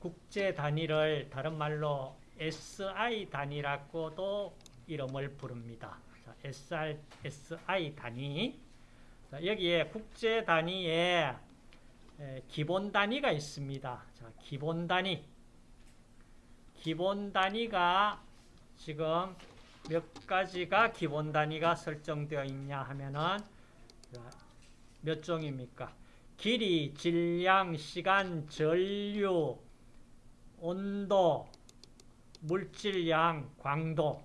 국제 단위를 다른 말로 SI 단위라고도 이름을 부릅니다. 자, SR, SI 단위. 자, 여기에 국제 단위에 기본 단위가 있습니다. 자, 기본 단위. 기본 단위가 지금 몇 가지가 기본 단위가 설정되어 있냐 하면은 몇 종입니까? 길이, 질량, 시간, 전류, 온도, 물질량, 광도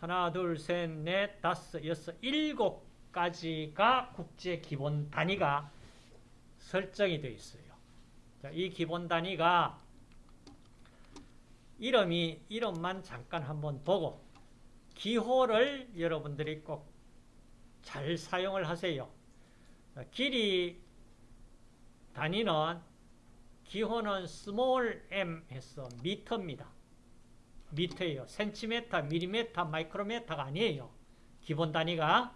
하나, 둘, 셋, 넷, 다섯, 여섯, 일곱 가지가 국제 기본 단위가 설정이 되어 있어요. 자, 이 기본 단위가 이름이 이름만 잠깐 한번 보고 기호를 여러분들이 꼭 잘 사용을 하세요. 길이 단위는 기호는 small m 해서 미터입니다. 미터예요. 센티미터, 밀리미터, 마이크로미터가 아니에요. 기본 단위가.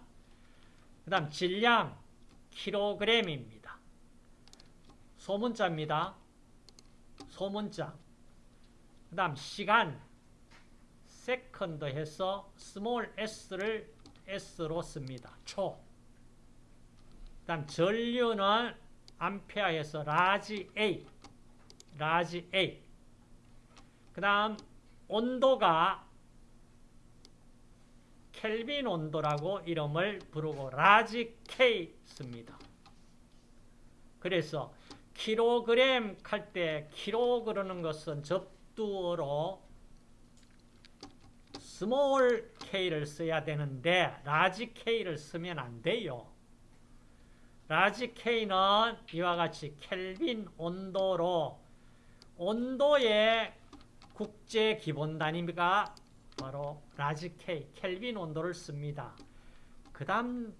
그 다음 질량 킬로그램입니다. 소문자입니다. 소문자. 그 다음 시간 second 해서 small s를 s로 씁니다. 초. 그 다음 전류는 암페어에서 large A. large A. 그 다음 온도가 켈빈 온도라고 이름을 부르고 large K 씁니다. 그래서 킬로그램 할 때 킬로 그러는 것은 접두어로 small K를 써야 되는데 large K를 쓰면 안 돼요. large K는 이와 같이 켈빈 온도로 온도의 국제 기본 단위가 바로 large K, 켈빈 온도를 씁니다. 그 다음,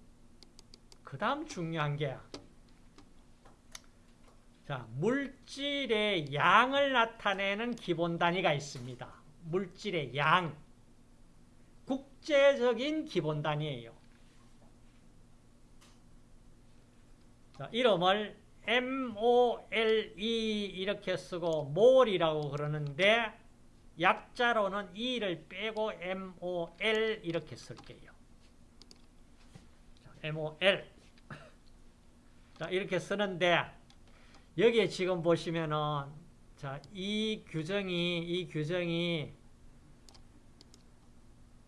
그 다음 중요한 게, 자, 물질의 양을 나타내는 기본 단위가 있습니다. 물질의 양. 국제적인 기본 단위예요. 자, 이름을 MOLE 이렇게 쓰고 몰이라고 그러는데 약자로는 E를 빼고 MOL 이렇게 쓸게요. 자, MOL 자, 이렇게 쓰는데 여기에 지금 보시면은 자, 이 규정이 이 규정이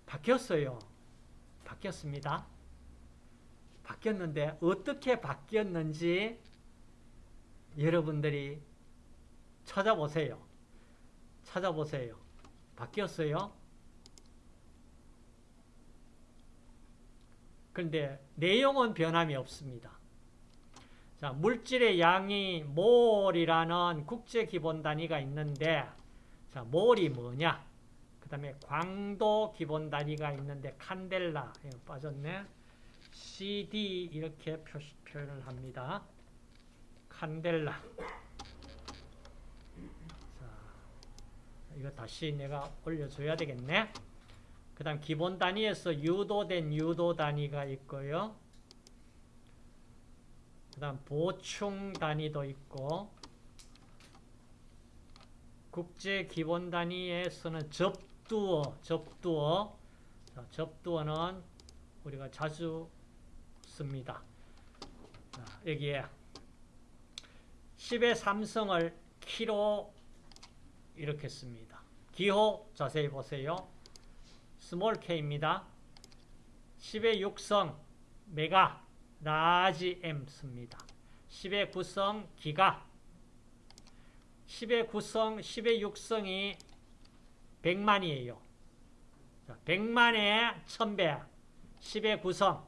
바뀌었어요. 바뀌었습니다. 바뀌었는데 어떻게 바뀌었는지 여러분들이 찾아보세요. 찾아보세요. 바뀌었어요? 그런데 내용은 변함이 없습니다. 자, 물질의 양이 몰이라는 국제 기본 단위가 있는데 자, 몰이 뭐냐? 그 다음에 광도 기본 단위가 있는데 칸델라 빠졌네. CD 이렇게 표시, 표현을 합니다. 칸델라. 자, 이거 다시 내가 올려줘야 되겠네. 그 다음 기본 단위에서 유도된 유도 단위가 있고요. 그 다음 보충 단위도 있고 국제 기본 단위에서는 접두어, 접두어. 자, 접두어는 우리가 자주 씁니다. 자, 여기에 10의 삼성을 키로 이렇게 씁니다. 기호 자세히 보세요. small k입니다. 10의 6승 메가 large m 씁니다. 10의 9승 기가 10의 9승, 10의 6승이 100만이에요. 100만에 1000배 10의 9승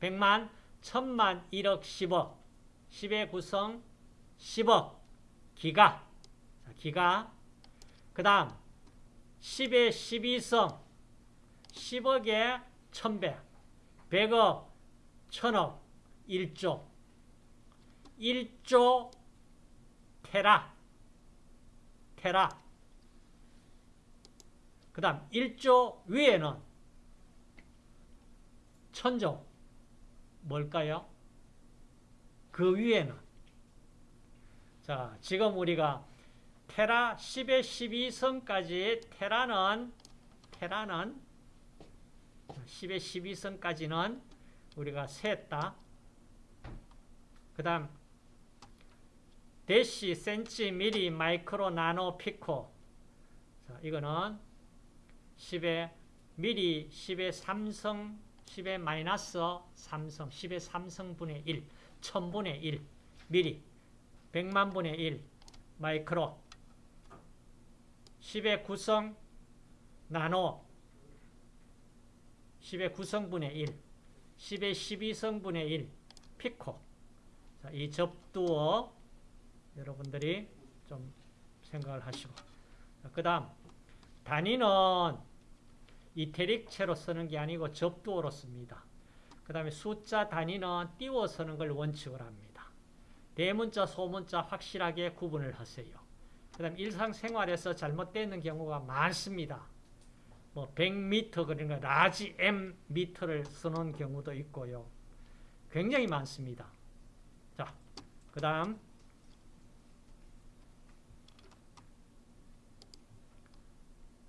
100만, 1000만, 1억, 10억 10의 9성 10억 기가. 기가. 그 다음 10의 12성. 10억에 1000배 100억 1000억 1조. 1조 테라. 테라. 그 다음 1조 위에는 천조. 뭘까요? 그 위에는 자 지금 우리가 테라 10의 12성까지 테라는 테라는 10의 12성까지는 우리가 셌다. 그 다음 데시, 센치, 미리, 마이크로, 나노, 피코 자, 이거는 10의 미리, 10의 3성, 10의 마이너스 3성, 10의 3성분의 1, 1000분의 1, 미리, 100만분의 1, 마이크로, 10의 9성, 나노, 10의 9성분의 1, 10의 12성분의 1, 피코. 자, 이 접두어 여러분들이 좀 생각을 하시고. 그 다음, 단위는 이탤릭체로 쓰는 게 아니고 접두어로 씁니다. 그 다음에 숫자 단위는 띄워 쓰는 걸 원칙으로 합니다. 대문자, 소문자 확실하게 구분을 하세요. 그 다음 일상생활에서 잘못되는 경우가 많습니다. 뭐 100m 그러니까 large M 미터를 쓰는 경우도 있고요. 굉장히 많습니다. 자, 그 다음